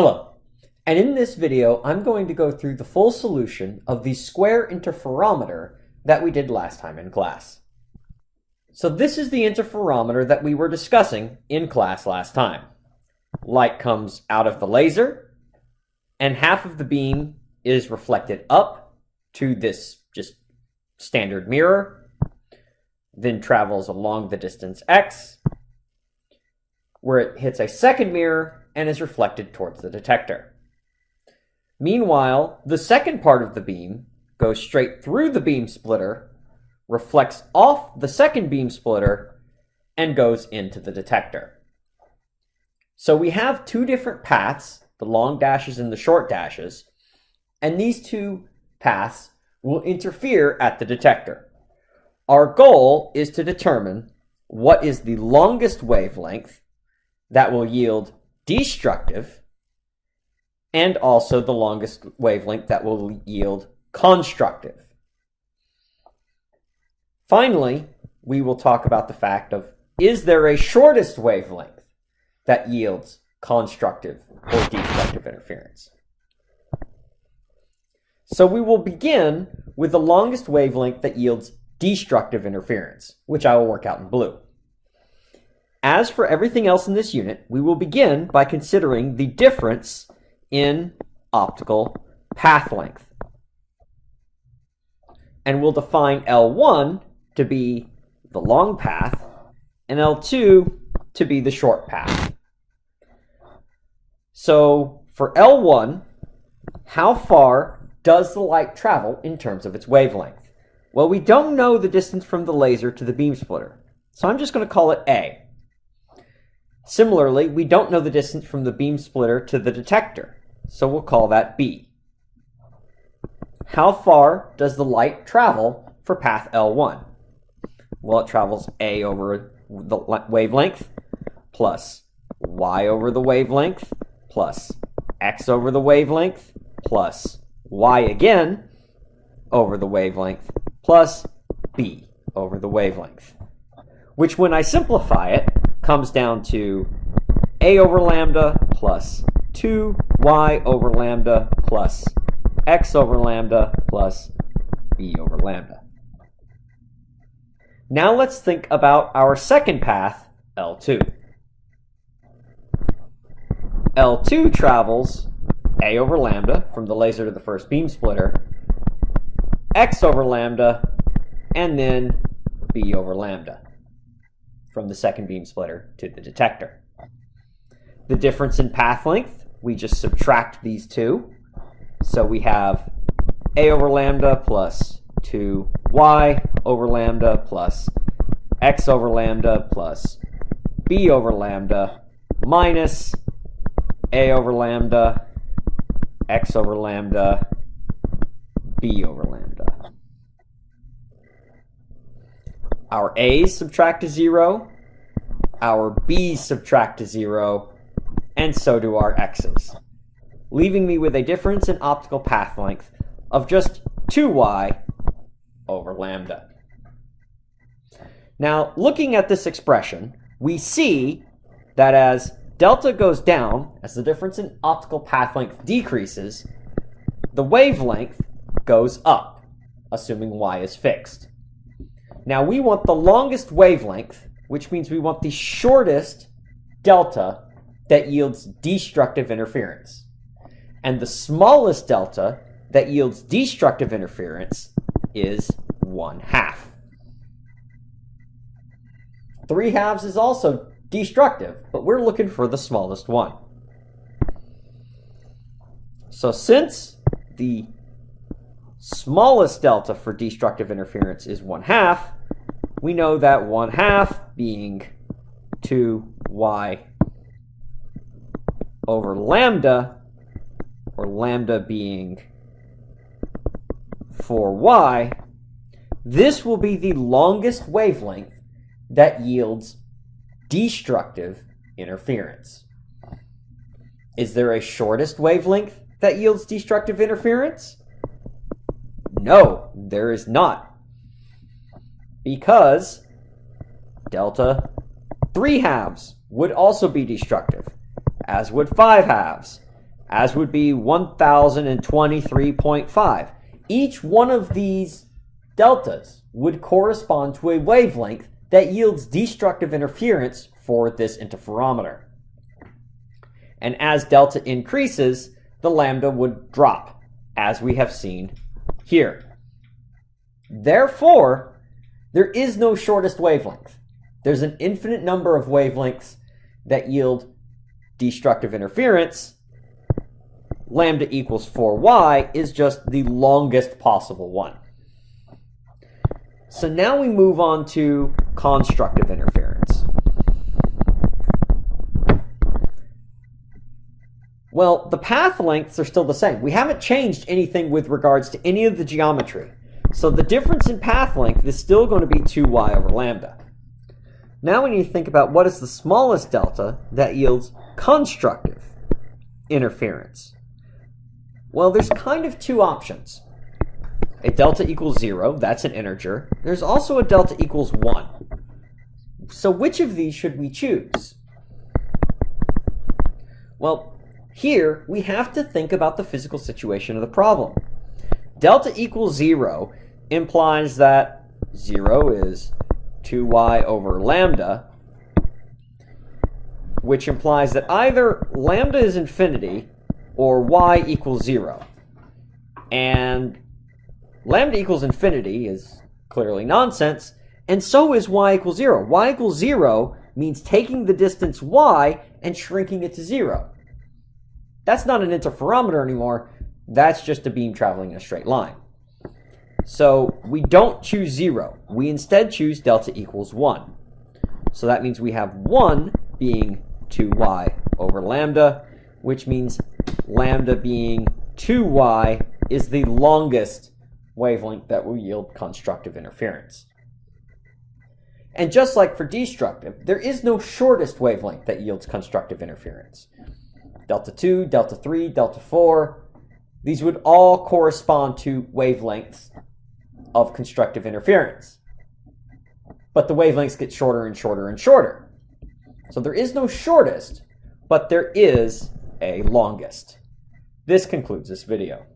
Hello, and in this video I'm going to go through the full solution of the square interferometer that we did last time in class. So this is the interferometer that we were discussing in class last time. Light comes out of the laser, and half of the beam is reflected up to this just standard mirror, then travels along the distance x, where it hits a second mirror and is reflected towards the detector. Meanwhile, the second part of the beam goes straight through the beam splitter, reflects off the second beam splitter, and goes into the detector. So we have two different paths, the long dashes and the short dashes, and these two paths will interfere at the detector. Our goal is to determine what is the longest wavelength that will yield destructive, and also the longest wavelength that will yield constructive. Finally, we will talk about the fact of, is there a shortest wavelength that yields constructive or destructive interference? So we will begin with the longest wavelength that yields destructive interference, which I will work out in blue. As for everything else in this unit, we will begin by considering the difference in optical path length. And we'll define L1 to be the long path and L2 to be the short path. So for L1, how far does the light travel in terms of its wavelength? Well, we don't know the distance from the laser to the beam splitter, so I'm just going to call it A. Similarly, we don't know the distance from the beam splitter to the detector, so we'll call that B. How far does the light travel for path L1? Well, it travels A over the wavelength plus Y over the wavelength plus X over the wavelength plus Y again over the wavelength plus B over the wavelength. Which when I simplify it, comes down to a over lambda plus 2y over lambda plus x over lambda plus b over lambda. Now let's think about our second path, L2. L2 travels a over lambda from the laser to the first beam splitter, x over lambda, and then b over lambda from the second beam splitter to the detector. The difference in path length, we just subtract these two. So we have a over lambda plus 2y over lambda plus x over lambda plus b over lambda minus a over lambda, x over lambda, b over lambda. Our A's subtract to 0, our B's subtract to 0, and so do our X's, leaving me with a difference in optical path length of just 2y over lambda. Now, looking at this expression, we see that as delta goes down, as the difference in optical path length decreases, the wavelength goes up, assuming y is fixed. Now we want the longest wavelength, which means we want the shortest delta that yields destructive interference. And the smallest delta that yields destructive interference is 1 half. 3 halves is also destructive, but we're looking for the smallest one. So since the smallest delta for destructive interference is 1 half, we know that 1 half being 2y over lambda, or lambda being 4y, this will be the longest wavelength that yields destructive interference. Is there a shortest wavelength that yields destructive interference? No, there is not because delta 3 halves would also be destructive, as would 5 halves, as would be 1023.5. Each one of these deltas would correspond to a wavelength that yields destructive interference for this interferometer. And as delta increases, the lambda would drop, as we have seen here. Therefore, there is no shortest wavelength. There's an infinite number of wavelengths that yield destructive interference. Lambda equals 4y is just the longest possible one. So now we move on to constructive interference. Well, the path lengths are still the same. We haven't changed anything with regards to any of the geometry. So the difference in path length is still going to be 2y over lambda. Now we need to think about what is the smallest delta that yields constructive interference. Well, there's kind of two options. A delta equals 0, that's an integer. There's also a delta equals 1. So which of these should we choose? Well, here, we have to think about the physical situation of the problem. Delta equals 0 implies that 0 is 2y over lambda, which implies that either lambda is infinity or y equals 0. And lambda equals infinity is clearly nonsense, and so is y equals 0. y equals 0 means taking the distance y and shrinking it to 0. That's not an interferometer anymore. That's just a beam traveling in a straight line. So we don't choose 0. We instead choose delta equals 1. So that means we have 1 being 2y over lambda, which means lambda being 2y is the longest wavelength that will yield constructive interference. And just like for destructive, there is no shortest wavelength that yields constructive interference delta 2, delta 3, delta 4. These would all correspond to wavelengths of constructive interference. But the wavelengths get shorter and shorter and shorter. So there is no shortest, but there is a longest. This concludes this video.